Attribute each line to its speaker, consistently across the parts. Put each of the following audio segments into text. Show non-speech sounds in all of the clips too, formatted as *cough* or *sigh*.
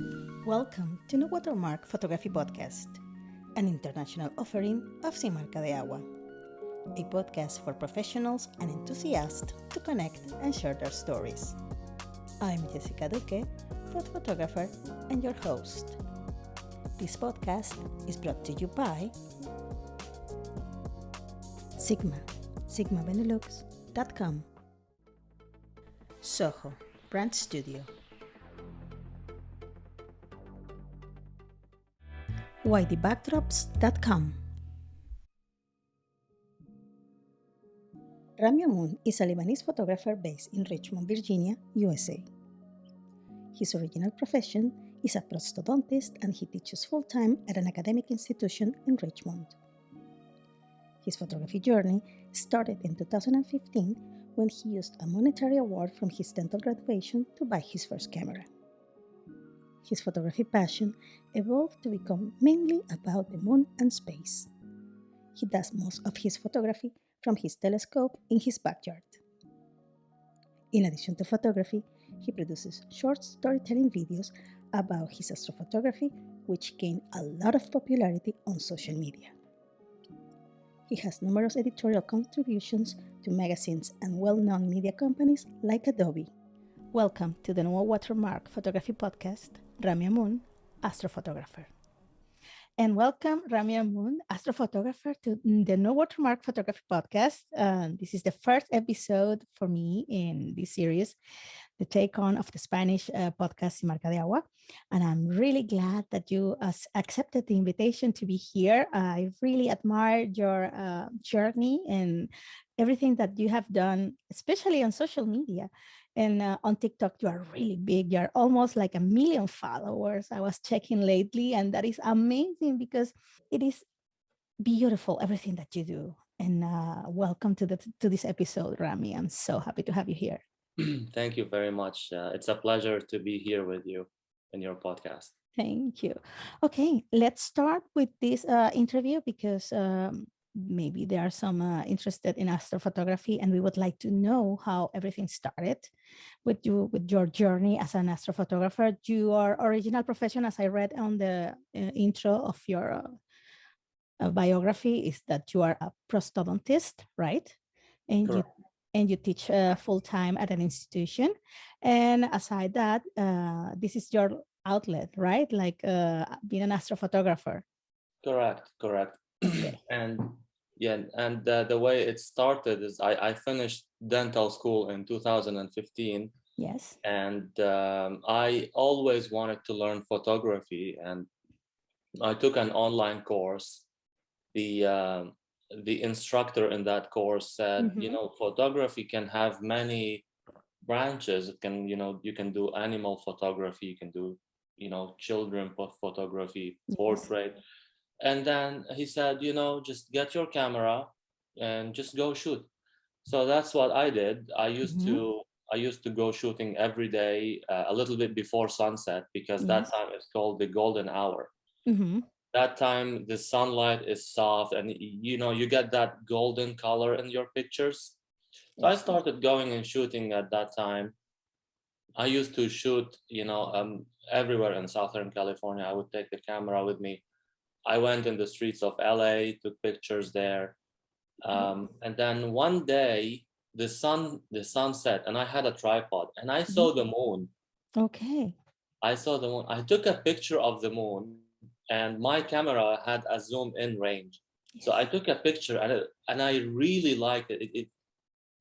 Speaker 1: Welcome to No Watermark Photography Podcast, an international offering of Sin de Agua, a podcast for professionals and enthusiasts to connect and share their stories. I'm Jessica Duque, food photographer and your host. This podcast is brought to you by Sigma, sigmabenelux.com, Soho, Brand Studio, YDBackdrops.com. Rami Amun is a Lebanese photographer based in Richmond, Virginia, USA. His original profession is a prosthodontist and he teaches full time at an academic institution in Richmond. His photography journey started in 2015 when he used a monetary award from his dental graduation to buy his first camera. His photography passion evolved to become mainly about the moon and space. He does most of his photography from his telescope in his backyard. In addition to photography, he produces short storytelling videos about his astrophotography, which gained a lot of popularity on social media. He has numerous editorial contributions to magazines and well known media companies like Adobe. Welcome to the No Watermark Photography Podcast, Rami Amun, astrophotographer. And welcome, Rami Amun, astrophotographer, to the No Watermark Photography Podcast. Uh, this is the first episode for me in this series, the take on of the Spanish uh, podcast Marca de Agua. And I'm really glad that you uh, accepted the invitation to be here. I really admire your uh, journey and everything that you have done, especially on social media. And uh, on TikTok, you are really big. You're almost like a million followers. I was checking lately, and that is amazing because it is beautiful, everything that you do. And uh, welcome to, the, to this episode, Rami. I'm so happy to have you here. *clears throat*
Speaker 2: Thank you very much. Uh, it's a pleasure to be here with you in your podcast.
Speaker 1: Thank you. Okay, let's start with this uh, interview because um, maybe there are some uh, interested in astrophotography and we would like to know how everything started with you with your journey as an astrophotographer. Your original profession as i read on the uh, intro of your uh, uh biography is that you are a prosthodontist right? And Correct. you and you teach uh, full-time at an institution. And aside that uh, this is your outlet right? Like being an astrophotographer.
Speaker 2: Correct correct *clears throat* and yeah, and uh, the way it started is I, I finished dental school in 2015.
Speaker 1: Yes.
Speaker 2: And um, I always wanted to learn photography and I took an online course. The uh, the instructor in that course said, mm -hmm. you know, photography can have many branches. It can, you know, you can do animal photography, you can do, you know, children photography, portrait. And then he said, you know, just get your camera and just go shoot. So that's what I did. I used mm -hmm. to I used to go shooting every day uh, a little bit before sunset because that time is called the golden hour. Mm -hmm. That time the sunlight is soft and you know you get that golden color in your pictures. So I started going and shooting at that time. I used to shoot, you know, um, everywhere in Southern California. I would take the camera with me I went in the streets of LA, took pictures there. Mm-hmm. Um, and then one day the sun, the sun set and I had a tripod and I saw the mm-hmm. moon.
Speaker 1: Okay.
Speaker 2: I saw the moon. I took a picture of the moon and my camera had a zoom in range. Yes. So I took a picture and, it, and I really liked it. It, it,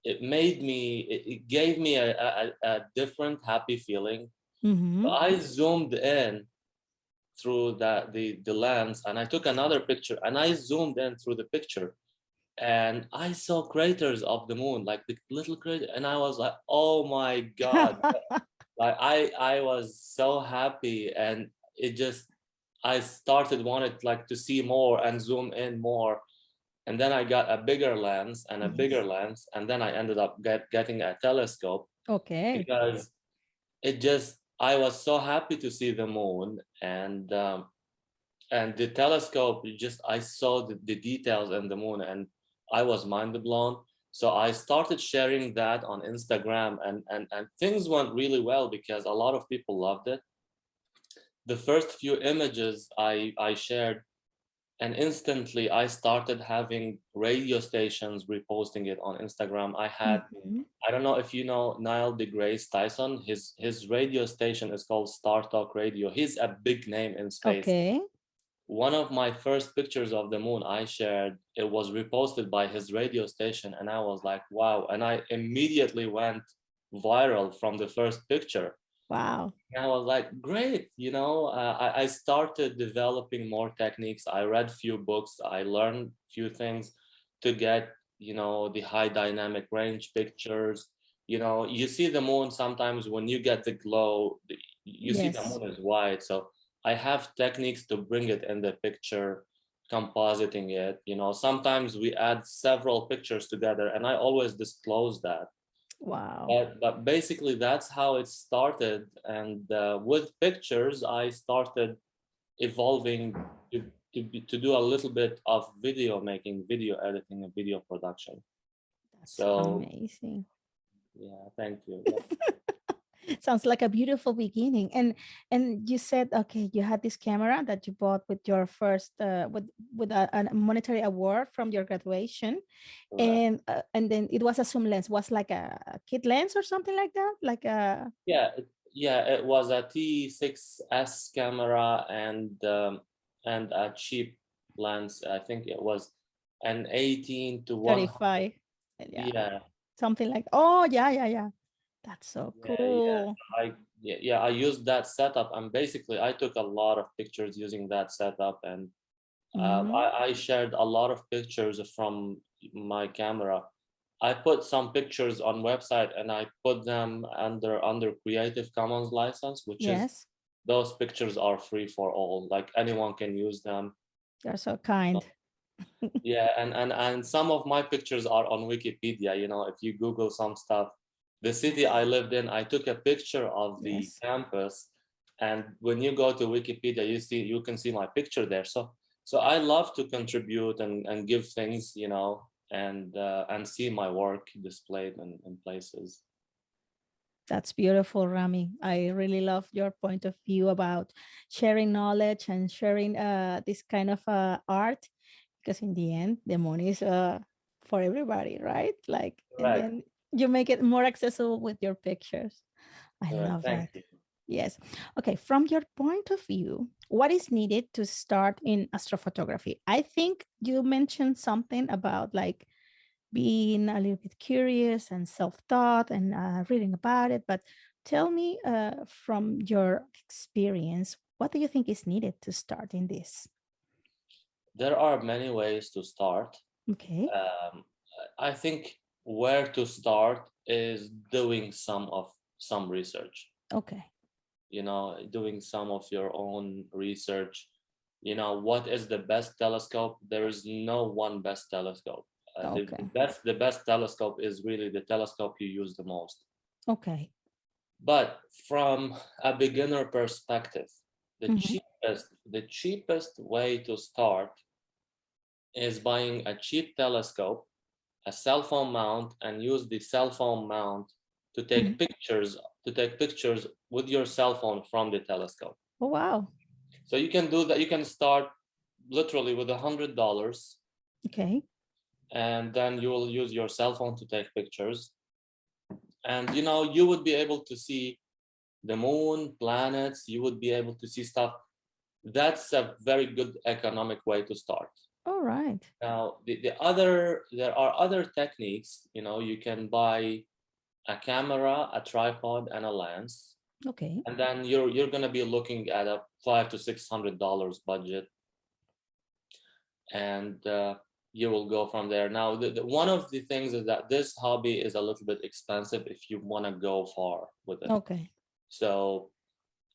Speaker 2: it made me, it, it gave me a, a, a, different happy feeling. Mm -hmm. I zoomed in through that the the lens and I took another picture and I zoomed in through the picture and I saw craters of the moon like the little crater and I was like oh my god. *laughs* Like I I was so happy and it just I started wanted like to see more and zoom in more and then I got a bigger lens and a bigger lens and then I ended up get, getting a telescope
Speaker 1: okay.
Speaker 2: because it just I was so happy to see the moon and um, and the telescope just I saw the, the details in the moon and I was mind blown. So I started sharing that on Instagram and, and, and things went really well because a lot of people loved it. the first few images I, I shared and instantly I started having radio stations reposting it on Instagram. I had, mm -hmm. I don't know if you know Neil deGrasse Tyson, his, his radio station is called Star Talk Radio. He's a big name in space.
Speaker 1: Okay.
Speaker 2: One of my first pictures of the moon I shared, it was reposted by his radio station and I was like, wow. And I immediately went viral from the first picture.
Speaker 1: Wow.
Speaker 2: And I was like, great, you know, uh, I, I started developing more techniques. I read few books, I learned few things to get, you know, the high dynamic range pictures. You know, you see the moon sometimes when you get the glow, you yes. see the moon is white. So I have techniques to bring it in the picture, compositing it. You know, sometimes we add several pictures together and I always disclose that
Speaker 1: Wow.
Speaker 2: But, but basically that's how it started. And uh, with pictures, I started evolving to, to, be, to do a little bit of video making, video editing and video production.
Speaker 1: That's so amazing.
Speaker 2: Yeah, thank you. *laughs*
Speaker 1: sounds like a beautiful beginning and and you said okay you had this camera that you bought with your first uh, with with a, a, monetary award from your graduation and uh, and then it was a zoom lens was like a, a kit lens or something like that like a
Speaker 2: yeah yeah it was a t6s camera and um, and a cheap lens i think it was an 18 to
Speaker 1: 35 yeah. yeah. Something like oh yeah yeah yeah that's so cool.
Speaker 2: Yeah, yeah. I yeah, yeah, I used that setup and basically I took a lot of pictures using that setup and mm -hmm. I, I shared a lot of pictures from my camera. I put some pictures on website and I put them under under Creative Commons license, which yes. is those pictures are free for all. Like anyone can use them.
Speaker 1: They're so kind.
Speaker 2: yeah, and and and some of my pictures are on Wikipedia. You know, if you Google some stuff, the city I lived in, I took a picture of the yes. campus. And when you go to Wikipedia, you see you can see my picture there. So so I love to contribute and, and give things, you know, and uh, and see my work displayed in, in places.
Speaker 1: That's beautiful, Rami. I really love your point of view about sharing knowledge and sharing uh, this kind of uh, art, because in the end, the money is uh, for everybody, right? Like, right. and then you make it more accessible with your pictures. I love that. You. Yes. Okay. From your point of view, what is needed to start in astrophotography? I think you mentioned something about like being a little bit curious and self-taught and uh, reading about it. But tell me uh, from your experience, what do you think is needed to start in this?
Speaker 2: There are many ways to start.
Speaker 1: Okay.
Speaker 2: Um, I think where to start is doing some of some research.
Speaker 1: Okay.
Speaker 2: You know, doing some of your own research. You know, what is the best telescope? There is no one best telescope. Uh, okay. the, best, the best telescope is really the telescope you use the most.
Speaker 1: Okay.
Speaker 2: But from a beginner perspective, the mm -hmm. cheapest the cheapest way to start is buying a cheap telescope a cell phone mount and use the cell phone mount to take mm -hmm. pictures to take pictures with your cell phone from the telescope.
Speaker 1: Oh, wow.
Speaker 2: So you can do that. You can start literally with a hundred dollars.
Speaker 1: Okay.
Speaker 2: And then you will use your cell phone to take pictures. And you know, you would be able to see the moon, planets, you would be able to see stuff. That's a very good economic way to start.
Speaker 1: All right.
Speaker 2: Now, the, the other, there are other techniques, you know, you can buy a camera, a tripod, and a lens.
Speaker 1: Okay.
Speaker 2: And then you're you're gonna be looking at a five to six hundred dollars budget, and uh, you will go from there. Now, the, the, one of the things is that this hobby is a little bit expensive if you want to go far with it.
Speaker 1: Okay.
Speaker 2: So,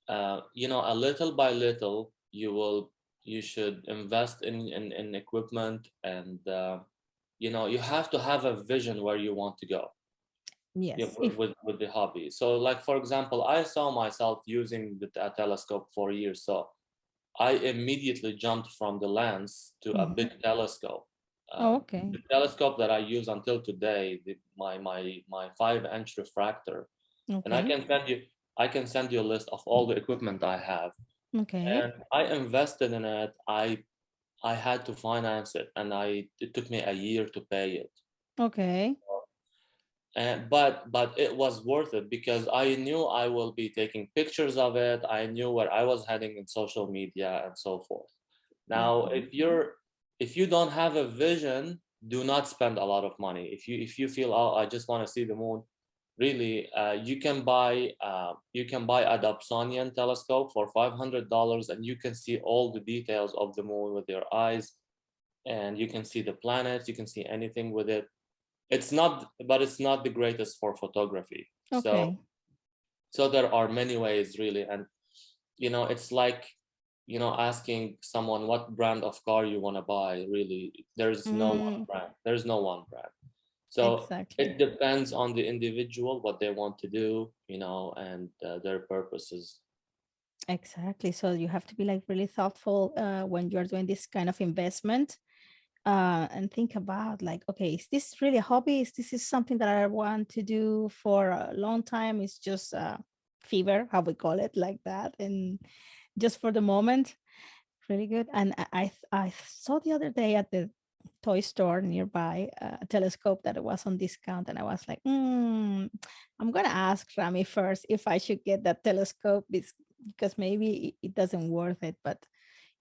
Speaker 2: uh, you know, a little by little, you will you should invest in in, in equipment and uh, you know you have to have a vision where you want to go
Speaker 1: yes
Speaker 2: you know, with, with, with the hobby so like for example i saw myself using the telescope for years so i immediately jumped from the lens to mm -hmm. a mm-hmm. big telescope
Speaker 1: um, oh, okay
Speaker 2: the telescope that i use until today the, my my my five inch refractor okay. and i can send you i can send you a list of all the equipment i have
Speaker 1: Okay.
Speaker 2: and I invested in it. I I had to finance it, and I it took me a year to pay it.
Speaker 1: Okay.
Speaker 2: Uh, and but but it was worth it because I knew I will be taking pictures of it. I knew where I was heading in social media and so forth. Now, mm-hmm. if you're if you don't have a vision, do not spend a lot of money. If you if you feel oh I just want to see the moon, really uh, you can buy uh, you can buy a Dobsonian telescope for five hundred dollars and you can see all the details of the moon with your eyes, and you can see the planets. You can see anything with it. It's not, but it's not the greatest for photography. So
Speaker 1: Okay.
Speaker 2: so there are many ways really and you know it's like you know asking someone what brand of car you want to buy really there's no one
Speaker 1: Mm.
Speaker 2: brand there's no one brand so
Speaker 1: exactly.
Speaker 2: it depends on the individual what they want to do you know and uh, their purposes
Speaker 1: Exactly. So you have to be like really thoughtful uh, when you're doing this kind of investment uh, and think about like, okay, is this really a hobby? Is this is something that I want to do for a long time? It's just a fever, how we call it, like that, and just for the moment, really good. And I I, I saw the other day at the toy store nearby uh, a telescope that was on discount, and I was like, mm, I'm gonna ask Rami first if I should get that telescope because maybe it- doesn't worth it. But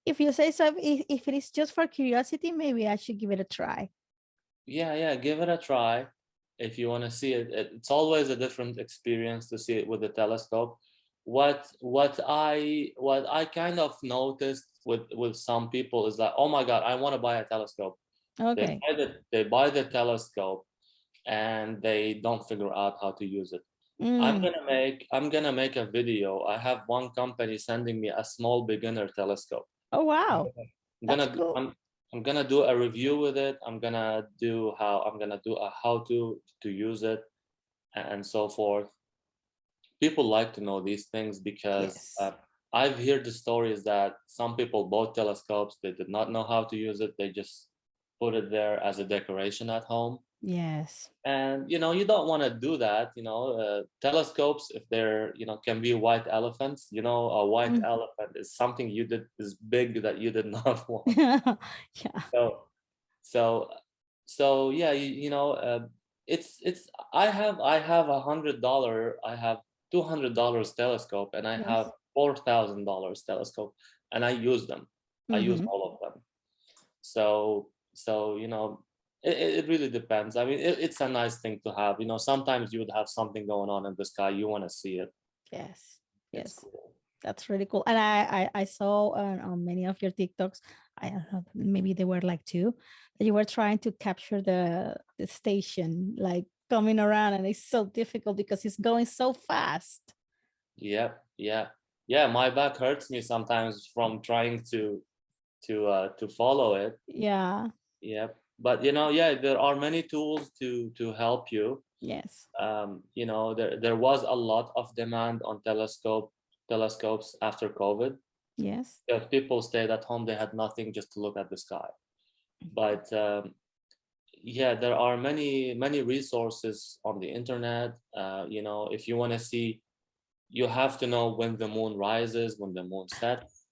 Speaker 1: if you say so, if, it is just for curiosity, maybe I should give it a try.
Speaker 2: yeah yeah give it a try if you want to see it It- it's always a different experience to see it with the telescope what what i what i kind of noticed with with some people is that oh my god i want to buy a telescope they
Speaker 1: Okay.
Speaker 2: buy the they buy the telescope and they don't figure out how to use it i'm
Speaker 1: Mm.
Speaker 2: gonna make i'm gonna make a video i have one company sending me a small beginner telescope
Speaker 1: Oh wow,
Speaker 2: I'm
Speaker 1: that's
Speaker 2: gonna
Speaker 1: cool.
Speaker 2: I'm I'm gonna do a review with it. I'm gonna do how I'm gonna do a how to to use it and so forth. People like to know these things because
Speaker 1: Yes.
Speaker 2: uh, I've heard the stories that some people bought telescopes, they did not know how to use it, they just put it there as a decoration at home.
Speaker 1: Yes.
Speaker 2: And you know, you don't want to do that. You know, uh, telescopes, if they're you know, can be white elephants. You know, a white
Speaker 1: Mm.
Speaker 2: elephant is something you did is big that you did *laughs* not want *laughs*
Speaker 1: yeah.
Speaker 2: so so so yeah you, you know uh, it's it's i have i have a hundred dollar i have two hundred dollars telescope and i
Speaker 1: Yes.
Speaker 2: have four thousand dollars telescope and i use them i use
Speaker 1: Mhm.
Speaker 2: all of them so so you know it, it really depends i mean it, it's a nice thing to have you know sometimes you would have something going on in the sky you want to see it
Speaker 1: Yes. Yes.
Speaker 2: cool
Speaker 1: That's really cool. And I I, I saw uh, on many of your TikToks, I don't know, maybe they were like two, that you were trying to capture the the station, like coming around, and it's so difficult because it's going so fast.
Speaker 2: yeah yeah yeah my back hurts me sometimes from trying to to uh to follow it
Speaker 1: Yeah.
Speaker 2: Yep. But you know, yeah, there are many tools to to help you.
Speaker 1: Yes.
Speaker 2: Um, you know, there there was a lot of demand on telescope telescopes after COVID.
Speaker 1: Yes.
Speaker 2: If people stayed at home, they had nothing just to look at the sky. But um, yeah, there are many many resources on the internet. Uh, you know, if you want to see, you have to know when the moon rises, when the moon sets.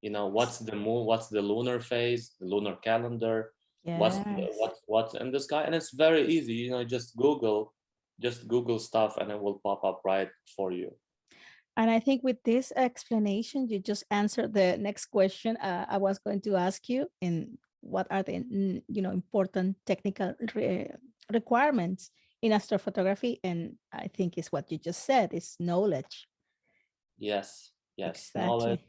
Speaker 2: You know, what's the moon, what's the lunar phase, the lunar calendar
Speaker 1: Yes.
Speaker 2: what's what's in the sky and it's very easy you know just google just google stuff and it will pop up right for you
Speaker 1: And I think with this explanation, you just answered the next question uh, I was going to ask you. in what are the you know important technical re- requirements in astrophotography? And I think is what you just said is knowledge.
Speaker 2: yes yes
Speaker 1: Exactly.
Speaker 2: knowledge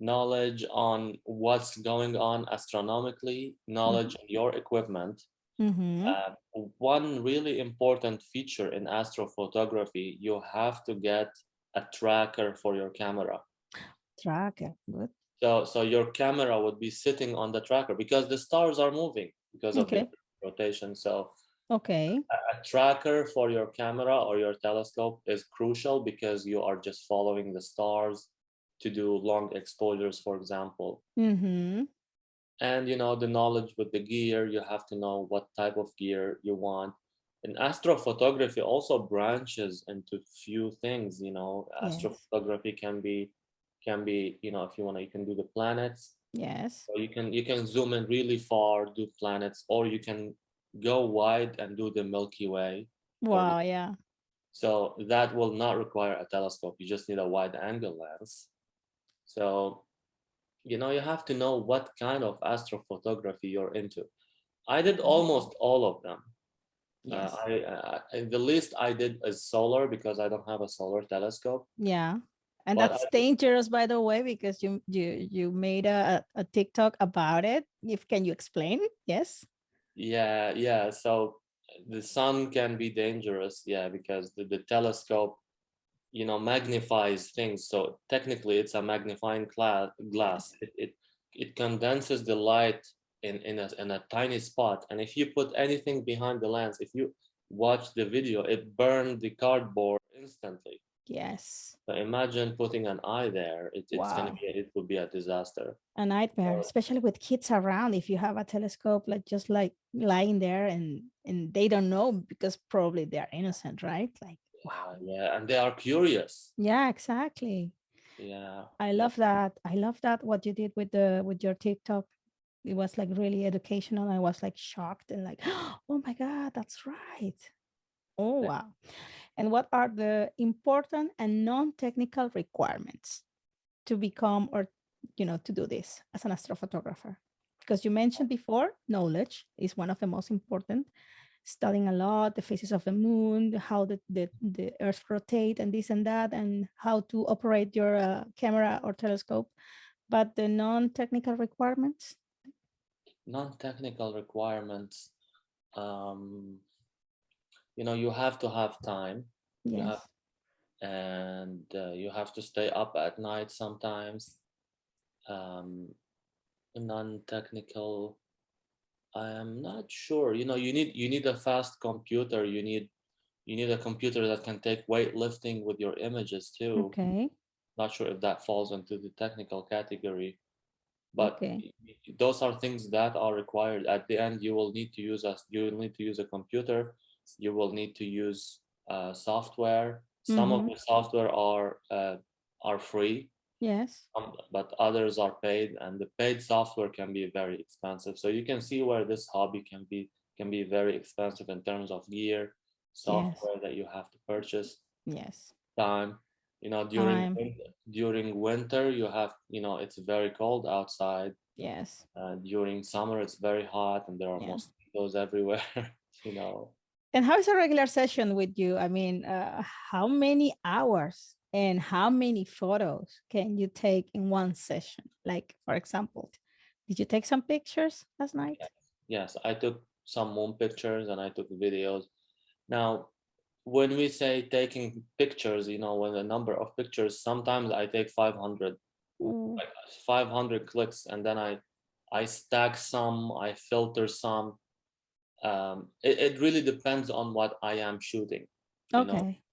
Speaker 2: knowledge on what's going on astronomically knowledge on your equipment
Speaker 1: Mhm.
Speaker 2: uh, one really important feature in astrophotography you have to get a tracker for your camera
Speaker 1: Tracker. Good.
Speaker 2: so so your camera would be sitting on the tracker because the stars are moving because of
Speaker 1: Okay.
Speaker 2: the rotation so
Speaker 1: Okay.
Speaker 2: a tracker for your camera or your telescope is crucial because you are just following the stars to do long exposures, for example.
Speaker 1: Mm-hmm.
Speaker 2: And you know, the knowledge with the gear, you have to know what type of gear you want. And astrophotography also branches into few things, you know,
Speaker 1: Yes.
Speaker 2: astrophotography can be can be, you know, if you want to, you can do the planets.
Speaker 1: Yes.
Speaker 2: So you can you can zoom in really far, do planets, or you can go wide and do the Milky Way.
Speaker 1: Wow, yeah.
Speaker 2: So that will not require a telescope. You just need a wide angle lens. So, you know, you have to know what kind of astrophotography you're into. I did almost all of them.
Speaker 1: Yes.
Speaker 2: Uh, I, I, the least I did is solar because I don't have a solar telescope.
Speaker 1: Yeah. And
Speaker 2: But
Speaker 1: that's
Speaker 2: I-
Speaker 1: dangerous, by the way, because you you you made a, a TikTok about it. If can you explain? Yes.
Speaker 2: Yeah, yeah. So the sun can be dangerous, yeah, because the, the telescope, you know, magnifies things. So technically, it's a magnifying glass. Mm-hmm. It, it it condenses the light in in a in a tiny spot, and if you put anything behind the lens, if you watch the video, it burned the cardboard instantly.
Speaker 1: Yes.
Speaker 2: So imagine putting an eye there. It, it's gonna
Speaker 1: Wow.
Speaker 2: be it would be a disaster.
Speaker 1: A nightmare, especially with kids around. If you have a telescope, like just like lying there and and they don't know because probably they are innocent, right? Like
Speaker 2: Wow, yeah, and they are curious.
Speaker 1: yeah, exactly.
Speaker 2: Yeah.
Speaker 1: I love that. I love that what you did with the with your TikTok. It was like really educational. I was like shocked and like, *gasps* oh my God, that's right. Oh wow. And what are the important and non-technical requirements to become or you know to do this as an astrophotographer? Because you mentioned before, knowledge is one of the most important. Studying a lot, the phases of the moon, how the, the, the earth rotate and this and that, and how to operate your uh, camera or telescope. But the non-technical requirements,
Speaker 2: non-technical requirements um you know you have to have time You
Speaker 1: yes.
Speaker 2: have- and uh, you have to stay up at night sometimes um non-technical i am not sure you know you need you need a fast computer you need you need a computer that can take weightlifting with your images too
Speaker 1: Okay.
Speaker 2: not sure if that falls into the technical category but
Speaker 1: Okay.
Speaker 2: those are things that are required at the end you will need to use us you will need to use a computer you will need to use uh, software some of
Speaker 1: Mhm.
Speaker 2: the software are uh, are free
Speaker 1: Yes.
Speaker 2: um, but others are paid and the paid software can be very expensive so you can see where this hobby can be can be very expensive in terms of gear software that you have to purchase
Speaker 1: Yes.
Speaker 2: time you know during win- during winter you have you know it's very cold outside
Speaker 1: Yes.
Speaker 2: uh, during summer it's very hot and there are
Speaker 1: Yeah.
Speaker 2: mosquitoes *laughs* everywhere you know
Speaker 1: And how is a regular session with you? I mean, uh, how many hours and how many photos can you take in one session? Like, for example, did you take some pictures last night?
Speaker 2: yes i took some moon pictures and i took videos now when we say taking pictures you know when the number of pictures sometimes i take 500
Speaker 1: Ooh,
Speaker 2: like 500 clicks and then i i stack some i filter some um it, it really depends on what i am shooting know
Speaker 1: okay.
Speaker 2: So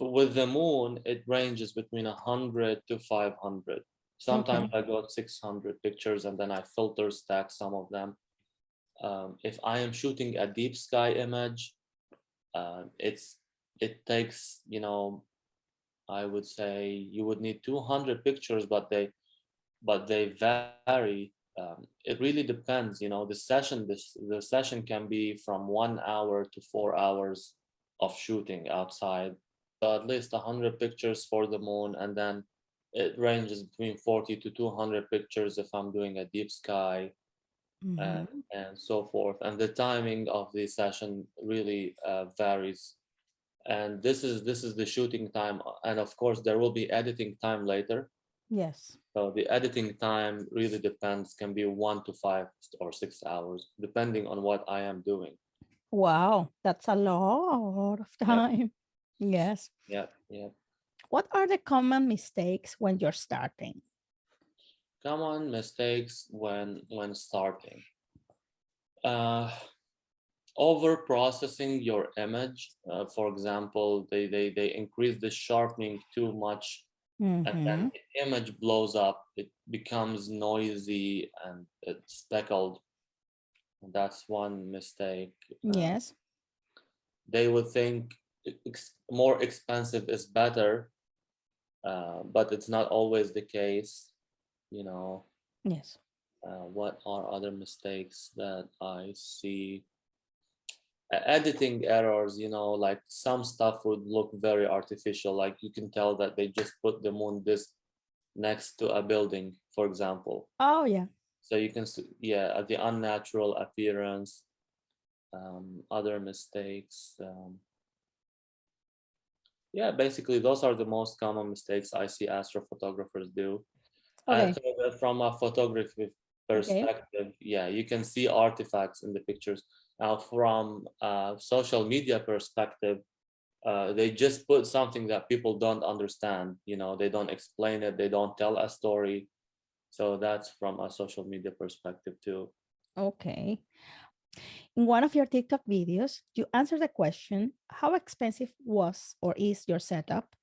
Speaker 2: with the moon it ranges between 100 to 500 sometimes i got 600 pictures and then i filter stack some of them. Um, if i am shooting a deep sky image uh, it's it takes you know i would say you would need 200 pictures but they but they vary. Um, it really depends you know the session this the session can be from one hour to four hours of shooting outside at least 100 pictures for the moon and then it ranges between 40 to 200 pictures if i'm doing a deep sky and,
Speaker 1: Mhm.
Speaker 2: and so forth and the timing of the session really uh, varies and this is this is the shooting time and of course there will be editing time later
Speaker 1: Yes.
Speaker 2: so the editing time really depends, can be one to five or six hours, depending on what I am doing.
Speaker 1: Wow, that's a lot of time. Yes.
Speaker 2: Yeah, yeah.
Speaker 1: What are the common mistakes when you're starting?
Speaker 2: Common mistakes when when starting. Uh, over processing your image. Uh, for example, they, they they increase the sharpening too much, and
Speaker 1: Mhm.
Speaker 2: then the image blows up. It becomes noisy and it's speckled. That's one mistake. Uh,
Speaker 1: Yes.
Speaker 2: they would think ex- more expensive is better uh, but it's not always the case. You know,
Speaker 1: Yes.
Speaker 2: uh, what are other mistakes that I see? Uh, editing errors, you know, like some stuff would look very artificial. Like you can tell that they just put the moon this next to a building, for example.
Speaker 1: Oh, yeah.
Speaker 2: So you can see, yeah, the unnatural appearance, um, other mistakes. Um, yeah, basically those are the most common mistakes I see astrophotographers do.
Speaker 1: Okay.
Speaker 2: And so from a photography perspective, yeah, you can see artifacts in the pictures. Now from a social media perspective, uh, they just put something that people don't understand, you know, they don't explain it, they don't tell a story. So that's from a social media perspective too.
Speaker 1: Okay. In one of your TikTok videos, you answered the question, how expensive was or is your setup?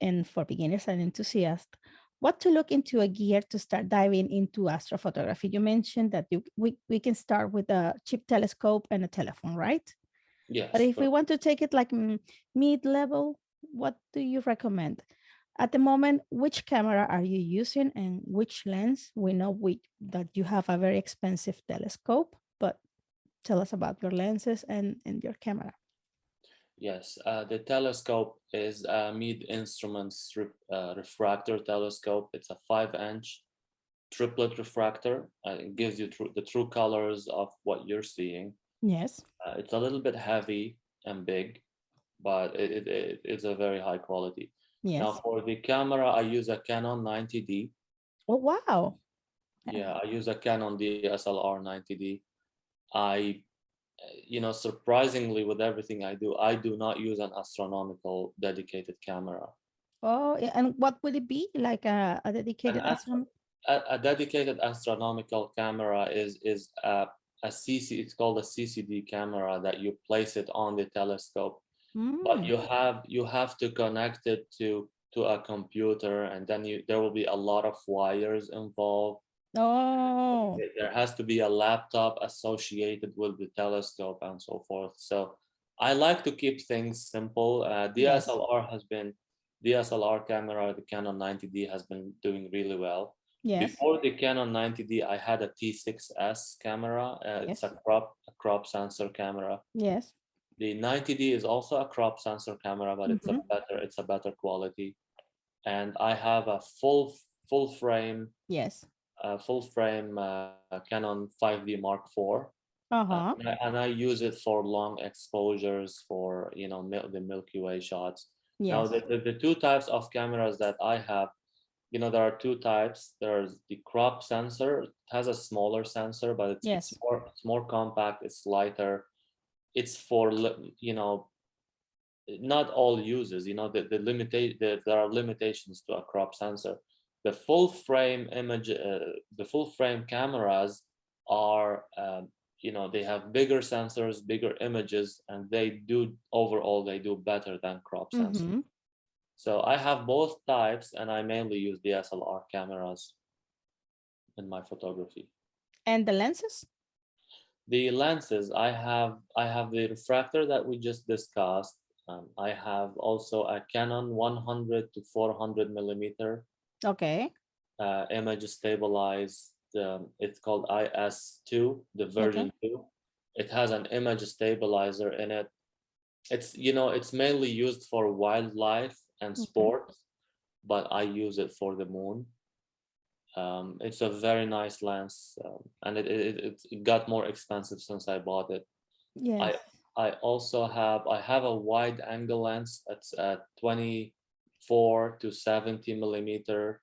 Speaker 1: And for beginners and enthusiasts, what to look into a gear to start diving into astrophotography? You mentioned that you, we, we can start with a cheap telescope and a telephone, right?
Speaker 2: Yes.
Speaker 1: But if we want to take it like mm, mid-level, what do you recommend? At the moment, which camera are you using and which lens? We know we, that you have a very expensive telescope, but tell us about your lenses and, and your camera.
Speaker 2: Yes, uh, the telescope is a Meade Instruments re- uh, refractor telescope. It's a five inch triplet refractor. Uh, it gives you tru- the true colors of what you're seeing.
Speaker 1: Yes.
Speaker 2: Uh, it's a little bit heavy and big, but it, it, it- it's a very high quality.
Speaker 1: Yes.
Speaker 2: Now for the camera, I use a Canon 90D.
Speaker 1: Oh, wow.
Speaker 2: Yeah, I use a Canon DSLR 90D. I, you know, surprisingly with everything I do, I do not use an astronomical dedicated camera.
Speaker 1: Oh. And what would it be? Like a, a dedicated
Speaker 2: astro- A, a dedicated astronomical camera is is a, a CC. It's called a CCD camera that you place it on the telescope, but
Speaker 1: Mm,
Speaker 2: you have you have to connect it to to a computer, and then you there will be a lot of wires involved.
Speaker 1: Oh,
Speaker 2: There- has to be a laptop associated with the telescope and so forth. So I like to keep things simple. Uh,
Speaker 1: Yes.
Speaker 2: DSLR has been DSLR camera, the Canon 90D has been doing really well.
Speaker 1: yes.
Speaker 2: Before the Canon 90D, I had a T6S camera. Uh, It's a crop a crop sensor camera.
Speaker 1: Yes.
Speaker 2: The 90D is also a crop sensor camera, but it's a
Speaker 1: Mhm.
Speaker 2: better it's a better quality. And I have a full full frame
Speaker 1: Yes.
Speaker 2: Uh, full frame uh, Canon 5D Mark IV. Uh, and, I, and I use it for long exposures for you know mil- the Milky Way shots. Now the, the, the two types of cameras that I have, you know, there are two types. There's the crop sensor, it has a smaller sensor, but it's,
Speaker 1: Yes.
Speaker 2: it's more it's more compact, it's lighter. It's for you know, not all uses, you know, the, the limitation the, there are limitations to a crop sensor. The full frame image, uh, the full frame cameras are um, you know they have bigger sensors bigger images and they do overall they do better than crop sensors
Speaker 1: Mhm.
Speaker 2: so i have both types and i mainly use dslr cameras in my photography
Speaker 1: And the lenses?
Speaker 2: the lenses i have i have the refractor that we just discussed um, i have also a canon 100 to 400 millimeter
Speaker 1: Okay.
Speaker 2: uh, image stabilized. Um, it's called IS2, the version two. It has an image stabilizer in it. It's you know it's mainly used for wildlife and
Speaker 1: Okay.
Speaker 2: sports, but I use it for the moon. Um, it's a very nice lens, um, and it, it it got more expensive since I bought it.
Speaker 1: Yes.
Speaker 2: I I also have I have a wide angle lens that's at 24 to 70 millimeter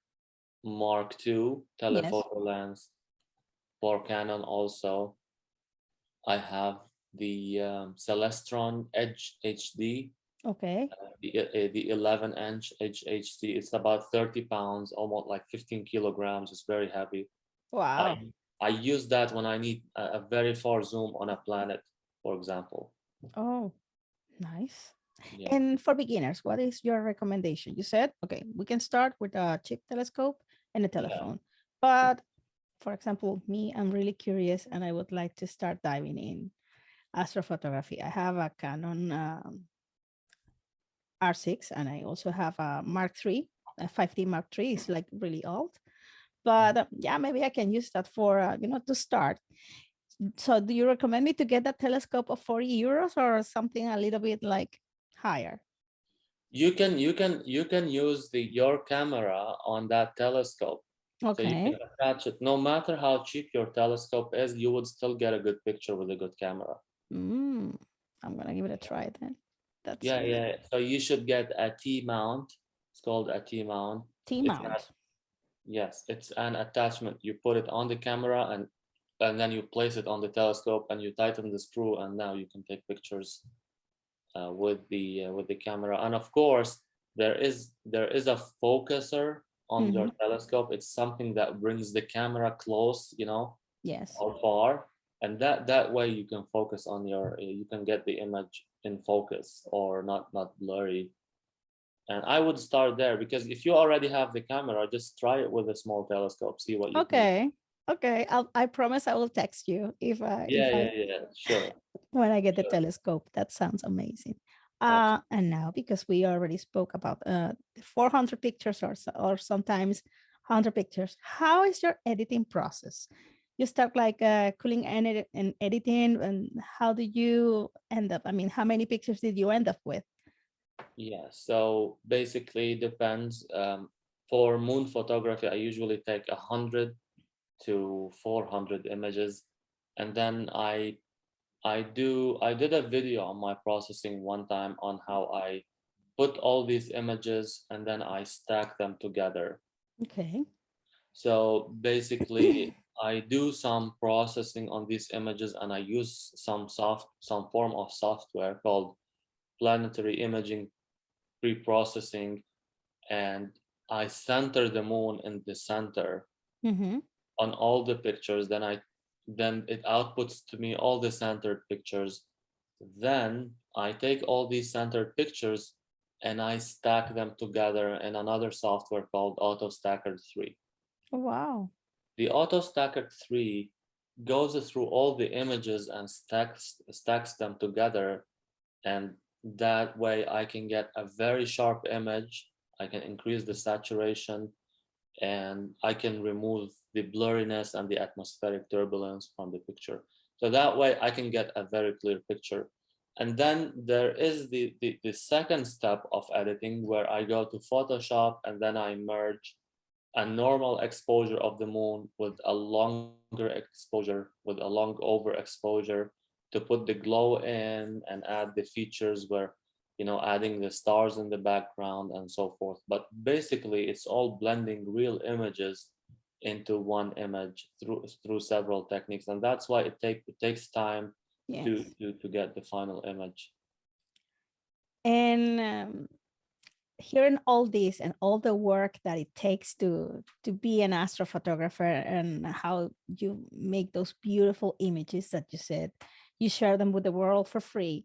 Speaker 2: Mark II telephoto lens for Canon also. I have the um, Celestron Edge HD,
Speaker 1: Okay.
Speaker 2: uh, the, uh, the 11 inch Edge HD. It's about 30 pounds, almost like 15 kilograms. It's very heavy.
Speaker 1: Wow.
Speaker 2: I, I use that when I need a, a very far zoom on a planet, for example.
Speaker 1: Oh, nice.
Speaker 2: Yeah.
Speaker 1: And for beginners, what is your recommendation? You said, okay, we can start with a cheap telescope and a telephone. But for example, me, I'm really curious and I would like to start diving in astrophotography. I have a Canon um, R6 and I also have a Mark III. a 5D Mark III is like really old. But uh, yeah, maybe I can use that for, uh, you know, to start. So do you recommend me to get that telescope of 40 euros or something a little bit like higher?
Speaker 2: You can you can you can use the your camera on that telescope.
Speaker 1: Okay.
Speaker 2: So you can attach it. No matter how cheap your telescope is, you would still get a good picture with a good camera.
Speaker 1: Mm, I'm gonna give it a try then. That's
Speaker 2: Yeah,
Speaker 1: really-
Speaker 2: yeah. So you should get a T mount. It's called a T mount.
Speaker 1: T
Speaker 2: It's
Speaker 1: mount.
Speaker 2: not- Yes, it's an attachment. You put it on the camera and and then you place it on the telescope and you tighten the screw and now you can take pictures uh, with the uh, with the camera. And of course, there is there is a focuser on your telescope. It's something that brings the camera close, you know,
Speaker 1: Yes.
Speaker 2: or far, and that that way you can focus on your you can get the image in focus or not not blurry. And I would start there because if you already have the camera, just try it with a small telescope, see what you can do.
Speaker 1: Okay. I'll, I promise I will text you if I, if
Speaker 2: Yeah,
Speaker 1: I
Speaker 2: yeah, yeah, sure.
Speaker 1: when I get the telescope. That sounds amazing. Uh, and now, because we already spoke about uh, the 400 pictures or, or sometimes 100 pictures, how is your editing process? You start like uh, cooling and, edit- and editing, and how do you end up? I mean, how many pictures did you end up with?
Speaker 2: Yeah, so basically depends. Um, for moon photography, I usually take a hundred to four hundred images, and then I, I do I did a video on my processing one time on how I put all these images and then I stack them together.
Speaker 1: Okay.
Speaker 2: So basically, I do some processing on these images and I use some soft, some form of software called planetary imaging pre-processing. And I center the moon in the center
Speaker 1: Mm-hmm.
Speaker 2: On all the pictures. Then I, then it outputs to me all the centered pictures. Then I take all these centered pictures and I stack them together in another software called AutoStakkert 3
Speaker 1: Wow.
Speaker 2: the AutoStakkert 3 goes through all the images and stacks stacks them together and that way i can get a very sharp image i can increase the saturation and i can remove the blurriness and the atmospheric turbulence from the picture. So that way i can get a very clear picture. And then there is the, the the second step of editing where i go to photoshop and then i merge a normal exposure of the moon with a longer exposure, with a long overexposure to put the glow in and add the features where, you know, adding the stars in the background and so forth. But basically it's all blending real images into one image through through several techniques. And that's why it take it takes time
Speaker 1: Yes.
Speaker 2: to, to, to get the final image.
Speaker 1: and um, hearing all this and all the work that it takes to to be an astrophotographer and how you make those beautiful images that you said you share them with the world for free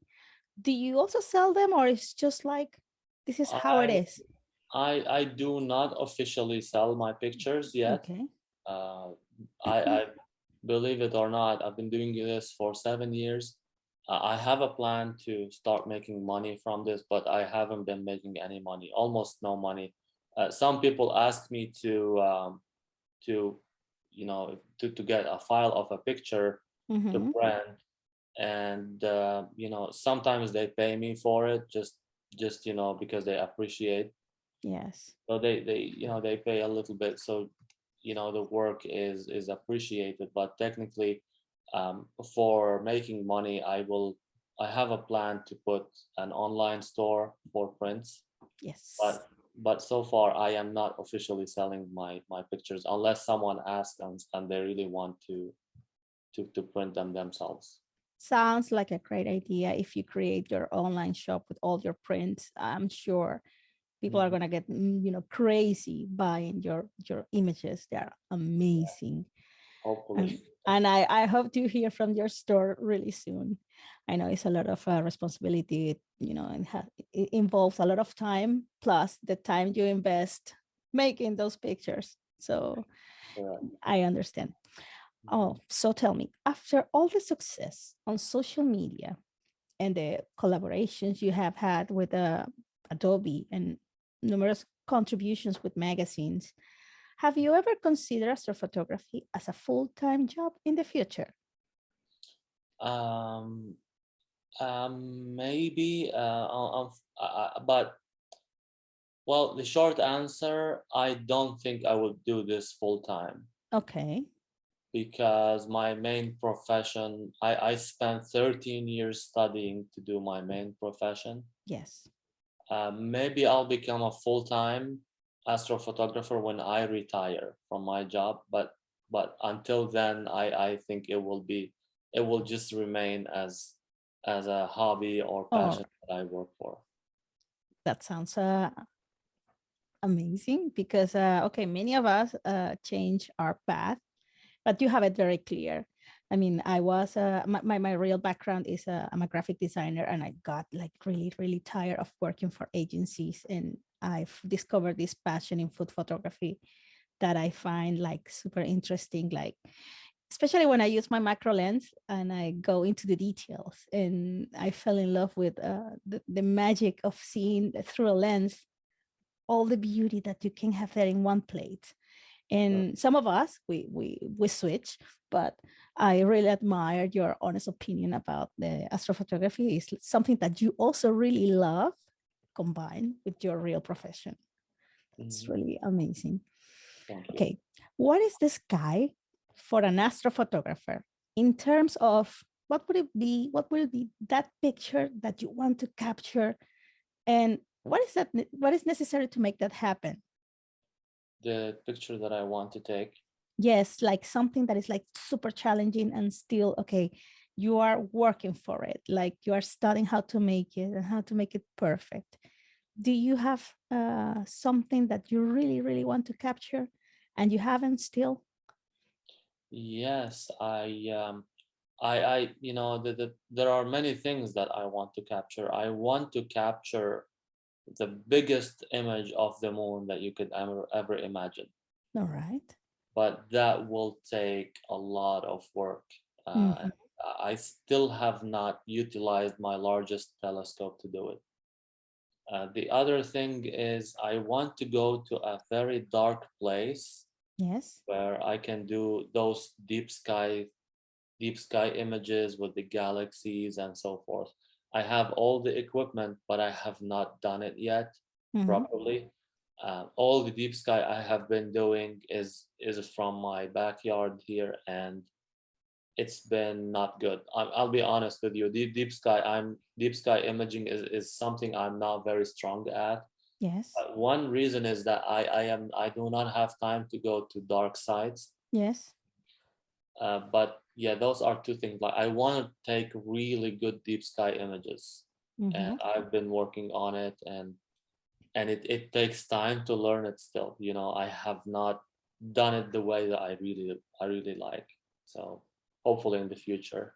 Speaker 1: do you also sell them or it's just like this is how it
Speaker 2: I-
Speaker 1: is
Speaker 2: I, I do not officially sell my pictures yet.
Speaker 1: okay
Speaker 2: uh, I, I believe it or not, I've been doing this for seven years. Uh, I have a plan to start making money from this, but I haven't been making any money, almost no money. Uh, some people ask me to, um, to, you know, to, to get a file of a picture to
Speaker 1: Mhm.
Speaker 2: And uh, you know, sometimes they pay me for it, just, just you know, because they appreciate.
Speaker 1: Yes.
Speaker 2: So they they you know they pay a little bit. So you know the work is is appreciated. But technically um, for making money i will i have a plan to put an online store for prints.
Speaker 1: Yes.
Speaker 2: But but so far i am not officially selling my my pictures unless someone asks and, and they really want to to to print them themselves
Speaker 1: sounds like a great idea if you create your online shop with all your prints i'm sure people are
Speaker 2: Mhm.
Speaker 1: going to get mm, you know crazy buying your your images they're amazing
Speaker 2: hopefully
Speaker 1: and I, I hope to hear from your store really soon. I know it's a lot of uh, responsibility, you know, and it involves a lot of time plus the time you invest making those pictures. So
Speaker 2: Correct.
Speaker 1: I understand. Oh, so tell me, after all the success on social media and the collaborations you have had with uh, Adobe and numerous contributions with magazines. Have you ever considered astrophotography as a full-time job in the future?
Speaker 2: Um, um, maybe, uh, uh, uh, but well, the short answer, I don't think I would do this full time.
Speaker 1: Okay.
Speaker 2: Because my main profession, I, I spent 13 years studying to do my main profession.
Speaker 1: Yes.
Speaker 2: Uh, maybe I'll become a full-time astrophotographer when I retire from my job, but but until then, I I think it will be it will just remain as as a hobby or
Speaker 1: Oh.
Speaker 2: passion that I work for.
Speaker 1: That sounds uh, amazing because, uh, okay, many of us uh, change our path, but you have it very clear. I mean, I was, uh, my, my, my real background is uh, I'm a graphic designer and I got like really, really tired of working for agencies. And I've discovered this passion in food photography that I find like super interesting, like especially when I use my macro lens and I go into the details and I fell in love with uh, the, the magic of seeing through a lens all the beauty that you can have there in one plate. And some of us, we, we, we switch, but I really admire your honest opinion about the astrophotography. It's something that you also really love combined with your real profession. It's
Speaker 2: Mhm.
Speaker 1: really amazing. Okay, what is the sky for an astrophotographer in terms of what would it be? What will be that picture that you want to capture? And what is that? What is necessary to make that happen?
Speaker 2: The picture that I want to take.
Speaker 1: Yes, like something that is like super challenging and still, okay, you are working for it. Like you are studying how to make it and how to make it perfect. Do you have uh, something that you really, really want to capture and you haven't still?
Speaker 2: Yes, I um I I you know the, the there are many things that I want to capture. I want to capture the biggest image of the moon that you could ever ever imagine.
Speaker 1: All right.
Speaker 2: But that will take a lot of work. Uh,
Speaker 1: Mhm.
Speaker 2: I still have not utilized my largest telescope to do it. Uh, the other thing is I want to go to a very dark place
Speaker 1: Yes.
Speaker 2: where I can do those deep sky deep sky images with the galaxies and so forth. I have all the equipment, but I have not done it yet
Speaker 1: Mhm.
Speaker 2: properly. Uh, all the deep sky I have been doing is is from my backyard here, and it's been not good. I'll, I'll be honest with you. Deep deep sky, I'm deep sky imaging is, is something I'm not very strong at.
Speaker 1: Yes.
Speaker 2: Uh, One reason is that I I am I do not have time to go to dark sites.
Speaker 1: Yes.
Speaker 2: Uh, but yeah, those are two things. Like I want to take really good deep sky images,
Speaker 1: Mhm.
Speaker 2: and I've been working on it, and and it it takes time to learn it. Still, you know, I have not done it the way that I really I really like. So hopefully in the future.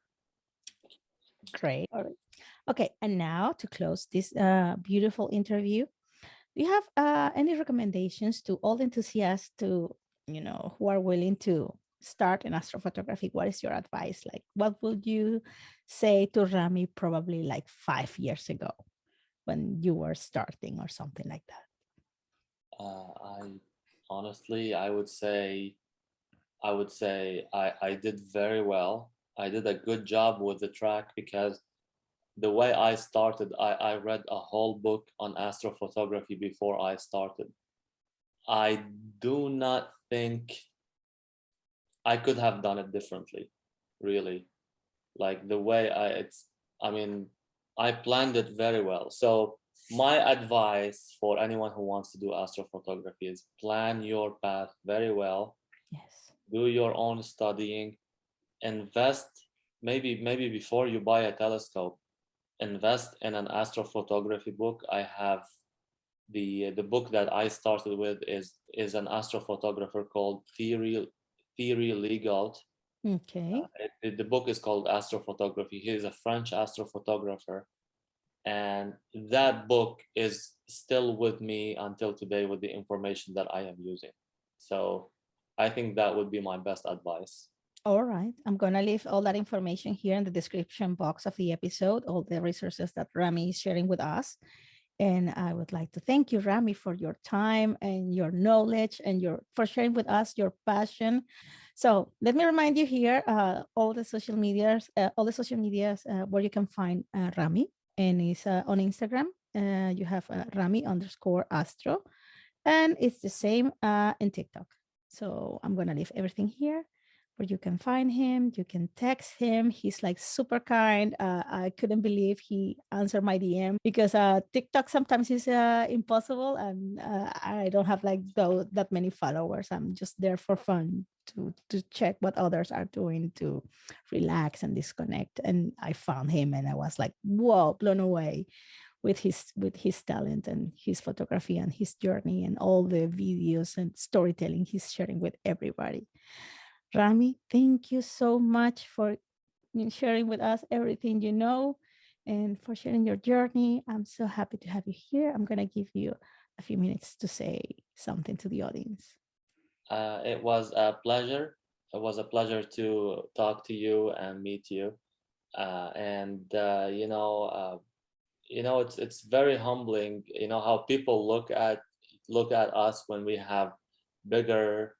Speaker 1: Great. All right. Okay. And now to close this uh, beautiful interview, do you have uh, any recommendations to all enthusiasts to, you know, who are willing to start in astrophotography? What is your advice? Like, what would you say to Rami probably like five years ago when you were starting or something like that?
Speaker 2: Uh, I honestly, I would say, I would say I, I did very well. I did a good job with the track because the way I started, I, I read a whole book on astrophotography before I started. I do not think I could have done it differently, really. Like the way I, it's, I mean, I planned it very well. So my advice for anyone who wants to do astrophotography is plan your path very well
Speaker 1: Yes.
Speaker 2: do your own studying invest maybe maybe before you buy a telescope invest in an astrophotography book i have the the book that i started with is is an astrophotographer called Thierry Thierry Legault
Speaker 1: Okay.
Speaker 2: Uh, the book is called astrophotography he is a french astrophotographer and that book is still with me until today with the information that i am using so i think that would be my best advice
Speaker 1: All right. I'm going to leave all that information here in the description box of the episode, all the resources that Rami is sharing with us. And I would like to thank you, Rami, for your time and your knowledge and your for sharing with us your passion. So let me remind you here, uh, all the social medias, uh, all the social medias uh, where you can find uh, Rami and it's uh, on Instagram. Uh, you have Rami underscore Astro and it's the same in TikTok. So I'm going to leave everything here where you can find him, you can text him. He's like super kind. Uh, I couldn't believe he answered my DM because uh, TikTok sometimes is uh, impossible and uh, I don't have like though that many followers. I'm just there for fun to, to check what others are doing to relax and disconnect. And I found him and I was like, whoa, blown away with his with his talent and his photography and his journey and all the videos and storytelling he's sharing with everybody. Rami, thank you so much for sharing with us everything you know and for sharing your journey. I'm so happy to have you here. I'm going to give you a few minutes to say something to the audience.
Speaker 2: Uh, it was a pleasure. It was a pleasure to talk to you and meet you. Uh, and, uh, you know, uh, you know, it's it's very humbling, you know, how people look at look at us when we have bigger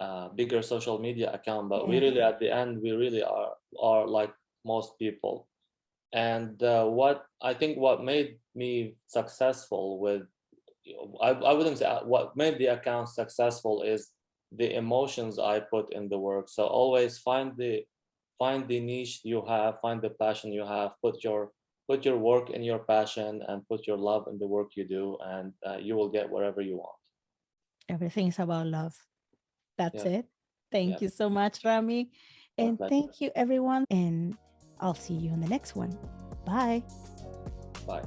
Speaker 2: uh, bigger social media account, but we really at the end we really are are like most people. And uh, what I think what made me successful with I, I wouldn't say uh, what made the account successful is the emotions I put in the work. So always find the find the niche you have, find the passion you have, put your put your work in your passion and put your love in the work you do and uh, you will get wherever you want.
Speaker 1: Everything is about love. That's yeah. it. Thank yeah. you so much, Rami. And thank you, everyone. And I'll see you in the next one. Bye.
Speaker 2: Bye.